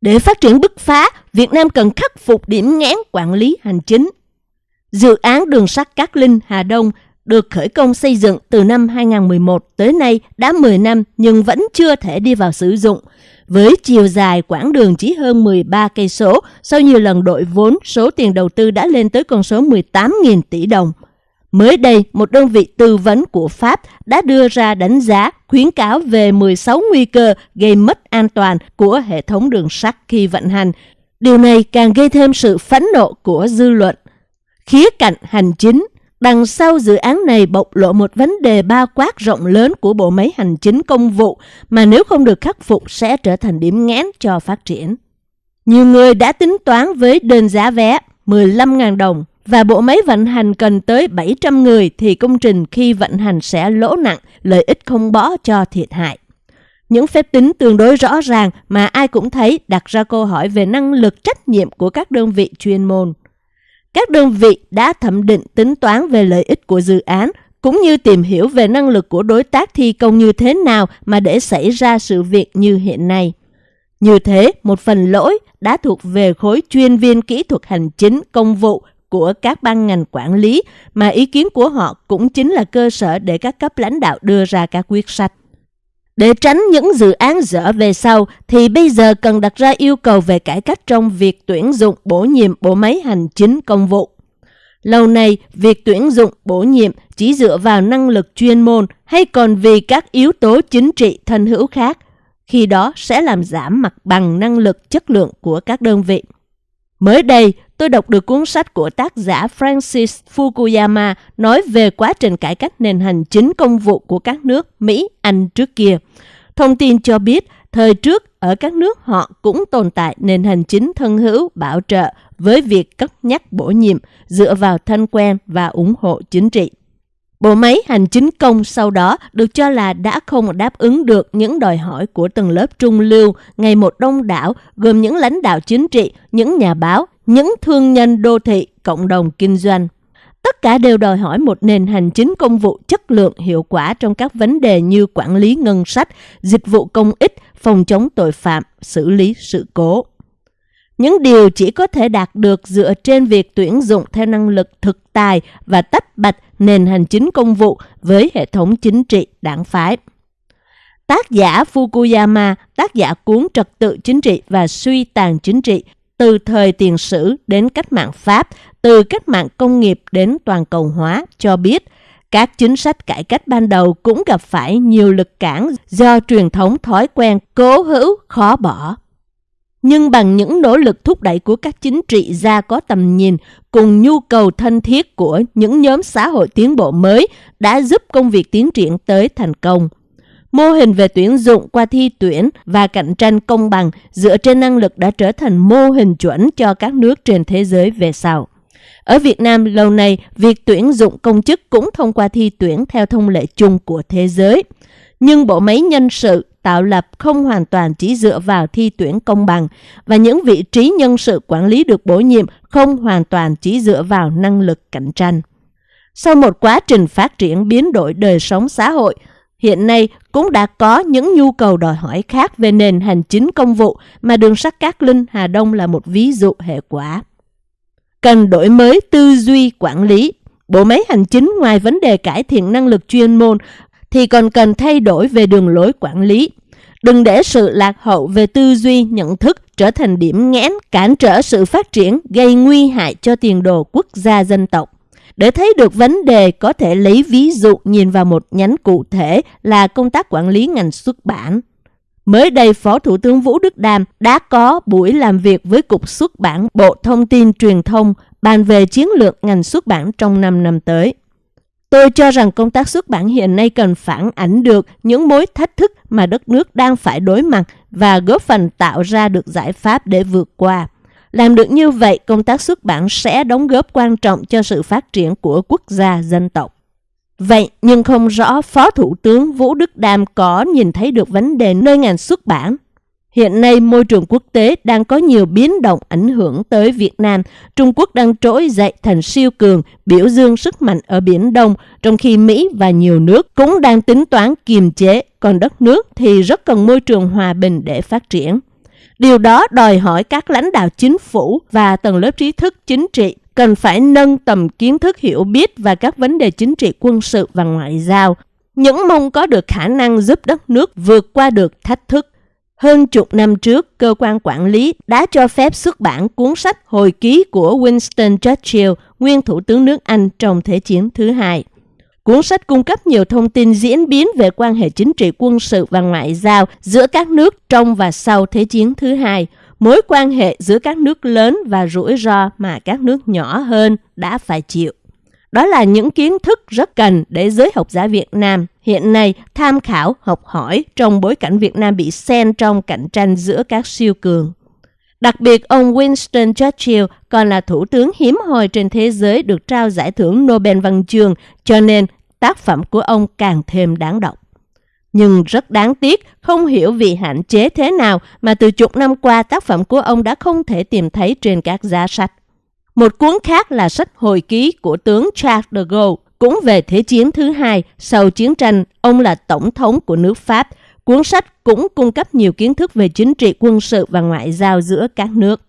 Để phát triển bứt phá, Việt Nam cần khắc phục điểm nghẽn quản lý hành chính. Dự án đường sắt Cát Linh Hà Đông được khởi công xây dựng từ năm 2011 tới nay đã 10 năm nhưng vẫn chưa thể đi vào sử dụng. Với chiều dài quãng đường chỉ hơn 13 cây số, sau nhiều lần đội vốn, số tiền đầu tư đã lên tới con số 18.000 tỷ đồng. Mới đây, một đơn vị tư vấn của Pháp đã đưa ra đánh giá khuyến cáo về 16 nguy cơ gây mất an toàn của hệ thống đường sắt khi vận hành. Điều này càng gây thêm sự phẫn nộ của dư luận. Khía cạnh hành chính Đằng sau dự án này bộc lộ một vấn đề bao quát rộng lớn của bộ máy hành chính công vụ mà nếu không được khắc phục sẽ trở thành điểm nghẽn cho phát triển. Nhiều người đã tính toán với đơn giá vé 15.000 đồng và bộ máy vận hành cần tới 700 người thì công trình khi vận hành sẽ lỗ nặng, lợi ích không bỏ cho thiệt hại. Những phép tính tương đối rõ ràng mà ai cũng thấy đặt ra câu hỏi về năng lực trách nhiệm của các đơn vị chuyên môn. Các đơn vị đã thẩm định tính toán về lợi ích của dự án, cũng như tìm hiểu về năng lực của đối tác thi công như thế nào mà để xảy ra sự việc như hiện nay. Như thế, một phần lỗi đã thuộc về khối chuyên viên kỹ thuật hành chính công vụ của các ban ngành quản lý, mà ý kiến của họ cũng chính là cơ sở để các cấp lãnh đạo đưa ra các quyết sách. Để tránh những dự án dở về sau thì bây giờ cần đặt ra yêu cầu về cải cách trong việc tuyển dụng bổ nhiệm bộ máy hành chính công vụ. Lâu nay, việc tuyển dụng bổ nhiệm chỉ dựa vào năng lực chuyên môn hay còn vì các yếu tố chính trị thân hữu khác, khi đó sẽ làm giảm mặt bằng năng lực chất lượng của các đơn vị. Mới đây, tôi đọc được cuốn sách của tác giả Francis Fukuyama nói về quá trình cải cách nền hành chính công vụ của các nước Mỹ, Anh trước kia. Thông tin cho biết, thời trước ở các nước họ cũng tồn tại nền hành chính thân hữu bảo trợ với việc cất nhắc bổ nhiệm dựa vào thân quen và ủng hộ chính trị. Bộ máy hành chính công sau đó được cho là đã không đáp ứng được những đòi hỏi của tầng lớp trung lưu ngày một đông đảo gồm những lãnh đạo chính trị, những nhà báo, những thương nhân đô thị, cộng đồng kinh doanh. Tất cả đều đòi hỏi một nền hành chính công vụ chất lượng hiệu quả trong các vấn đề như quản lý ngân sách, dịch vụ công ích, phòng chống tội phạm, xử lý sự cố. Những điều chỉ có thể đạt được dựa trên việc tuyển dụng theo năng lực thực tài và tách bạch nền hành chính công vụ với hệ thống chính trị đảng phái. Tác giả Fukuyama, tác giả cuốn Trật tự chính trị và suy tàn chính trị từ thời tiền sử đến cách mạng Pháp, từ cách mạng công nghiệp đến toàn cầu hóa, cho biết các chính sách cải cách ban đầu cũng gặp phải nhiều lực cản do truyền thống thói quen cố hữu khó bỏ. Nhưng bằng những nỗ lực thúc đẩy của các chính trị gia có tầm nhìn cùng nhu cầu thân thiết của những nhóm xã hội tiến bộ mới đã giúp công việc tiến triển tới thành công. Mô hình về tuyển dụng qua thi tuyển và cạnh tranh công bằng dựa trên năng lực đã trở thành mô hình chuẩn cho các nước trên thế giới về sau. Ở Việt Nam lâu nay, việc tuyển dụng công chức cũng thông qua thi tuyển theo thông lệ chung của thế giới. Nhưng bộ máy nhân sự tạo lập không hoàn toàn chỉ dựa vào thi tuyển công bằng và những vị trí nhân sự quản lý được bổ nhiệm không hoàn toàn chỉ dựa vào năng lực cạnh tranh. Sau một quá trình phát triển biến đổi đời sống xã hội, hiện nay cũng đã có những nhu cầu đòi hỏi khác về nền hành chính công vụ mà đường sắt Cát Linh Hà Đông là một ví dụ hệ quả. Cần đổi mới tư duy quản lý. Bộ máy hành chính ngoài vấn đề cải thiện năng lực chuyên môn thì còn cần thay đổi về đường lối quản lý. Đừng để sự lạc hậu về tư duy, nhận thức trở thành điểm nghẽn, cản trở sự phát triển, gây nguy hại cho tiền đồ quốc gia dân tộc. Để thấy được vấn đề có thể lấy ví dụ nhìn vào một nhánh cụ thể là công tác quản lý ngành xuất bản. Mới đây, Phó Thủ tướng Vũ Đức Đam đã có buổi làm việc với Cục Xuất bản Bộ Thông tin Truyền thông bàn về chiến lược ngành xuất bản trong 5 năm tới. Tôi cho rằng công tác xuất bản hiện nay cần phản ảnh được những mối thách thức mà đất nước đang phải đối mặt và góp phần tạo ra được giải pháp để vượt qua. Làm được như vậy, công tác xuất bản sẽ đóng góp quan trọng cho sự phát triển của quốc gia dân tộc. Vậy nhưng không rõ Phó Thủ tướng Vũ Đức Đam có nhìn thấy được vấn đề nơi ngành xuất bản Hiện nay, môi trường quốc tế đang có nhiều biến động ảnh hưởng tới Việt Nam. Trung Quốc đang trỗi dậy thành siêu cường, biểu dương sức mạnh ở Biển Đông, trong khi Mỹ và nhiều nước cũng đang tính toán kiềm chế, còn đất nước thì rất cần môi trường hòa bình để phát triển. Điều đó đòi hỏi các lãnh đạo chính phủ và tầng lớp trí thức chính trị cần phải nâng tầm kiến thức hiểu biết và các vấn đề chính trị quân sự và ngoại giao, những mong có được khả năng giúp đất nước vượt qua được thách thức. Hơn chục năm trước, cơ quan quản lý đã cho phép xuất bản cuốn sách hồi ký của Winston Churchill, nguyên thủ tướng nước Anh trong Thế chiến thứ hai. Cuốn sách cung cấp nhiều thông tin diễn biến về quan hệ chính trị quân sự và ngoại giao giữa các nước trong và sau Thế chiến thứ hai, mối quan hệ giữa các nước lớn và rủi ro mà các nước nhỏ hơn đã phải chịu. Đó là những kiến thức rất cần để giới học giả Việt Nam hiện nay tham khảo, học hỏi trong bối cảnh Việt Nam bị xen trong cạnh tranh giữa các siêu cường. Đặc biệt, ông Winston Churchill còn là thủ tướng hiếm hoi trên thế giới được trao giải thưởng Nobel Văn chương, cho nên tác phẩm của ông càng thêm đáng đọc. Nhưng rất đáng tiếc, không hiểu vì hạn chế thế nào mà từ chục năm qua tác phẩm của ông đã không thể tìm thấy trên các giá sách. Một cuốn khác là sách hồi ký của tướng Charles de Gaulle, cũng về Thế chiến thứ hai. Sau chiến tranh, ông là tổng thống của nước Pháp. Cuốn sách cũng cung cấp nhiều kiến thức về chính trị quân sự và ngoại giao giữa các nước.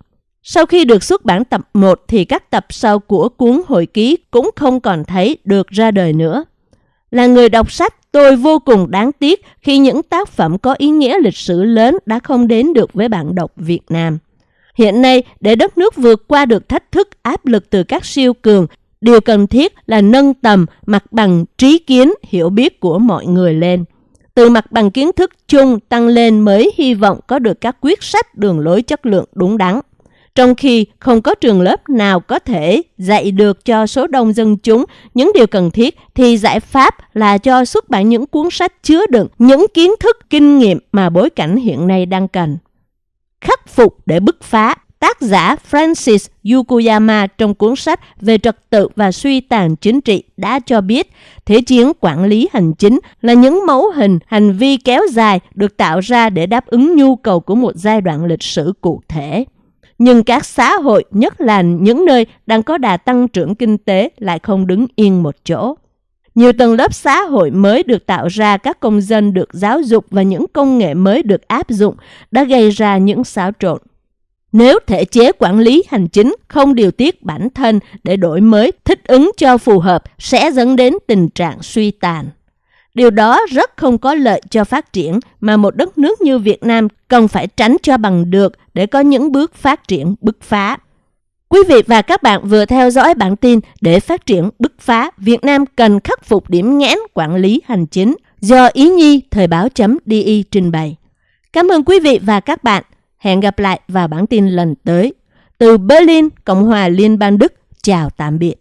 Sau khi được xuất bản tập 1 thì các tập sau của cuốn hồi ký cũng không còn thấy được ra đời nữa. Là người đọc sách, tôi vô cùng đáng tiếc khi những tác phẩm có ý nghĩa lịch sử lớn đã không đến được với bạn đọc Việt Nam. Hiện nay, để đất nước vượt qua được thách thức áp lực từ các siêu cường, điều cần thiết là nâng tầm mặt bằng trí kiến, hiểu biết của mọi người lên. Từ mặt bằng kiến thức chung tăng lên mới hy vọng có được các quyết sách đường lối chất lượng đúng đắn. Trong khi không có trường lớp nào có thể dạy được cho số đông dân chúng những điều cần thiết, thì giải pháp là cho xuất bản những cuốn sách chứa đựng những kiến thức, kinh nghiệm mà bối cảnh hiện nay đang cần. Khắc phục để bứt phá Tác giả Francis Yukuyama trong cuốn sách về trật tự và suy tàn chính trị đã cho biết thế chiến quản lý hành chính là những mẫu hình hành vi kéo dài được tạo ra để đáp ứng nhu cầu của một giai đoạn lịch sử cụ thể nhưng các xã hội, nhất là những nơi đang có đà tăng trưởng kinh tế lại không đứng yên một chỗ. Nhiều tầng lớp xã hội mới được tạo ra, các công dân được giáo dục và những công nghệ mới được áp dụng đã gây ra những xáo trộn. Nếu thể chế quản lý hành chính không điều tiết bản thân để đổi mới, thích ứng cho phù hợp sẽ dẫn đến tình trạng suy tàn. Điều đó rất không có lợi cho phát triển mà một đất nước như Việt Nam cần phải tránh cho bằng được để có những bước phát triển bứt phá. Quý vị và các bạn vừa theo dõi bản tin để phát triển bứt phá, Việt Nam cần khắc phục điểm nghẽn quản lý hành chính do Ý Nhi Thời báo.di trình bày. Cảm ơn quý vị và các bạn. Hẹn gặp lại vào bản tin lần tới. Từ Berlin, Cộng hòa Liên bang Đức, chào tạm biệt.